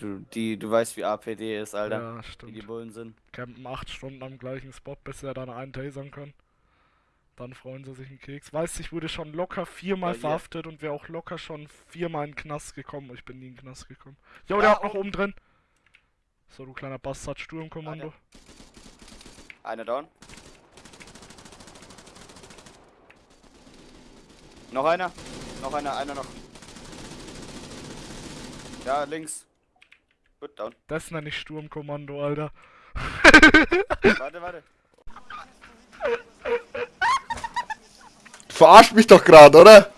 Du, die, du weißt, wie APD ist, Alter. Ja, Wie die stimmt. Bullen sind. Campen 8 Stunden am gleichen Spot, bis er dann einen tasern kann. Dann freuen sie sich einen Keks. Weißt du, ich wurde schon locker viermal Ja, verhaftet und wäre auch locker schon viermal in den Knast gekommen. Ich bin nie in den Knast gekommen. Jo, der Ja, hat noch oben drin. So, du kleiner Bastard, Sturmkommando. Einer down. Noch einer. Noch einer, einer noch. Ja, links. Gut, down. Das nenne ich Sturmkommando, Alter. Warte, warte. Verarscht mich doch gerade, oder?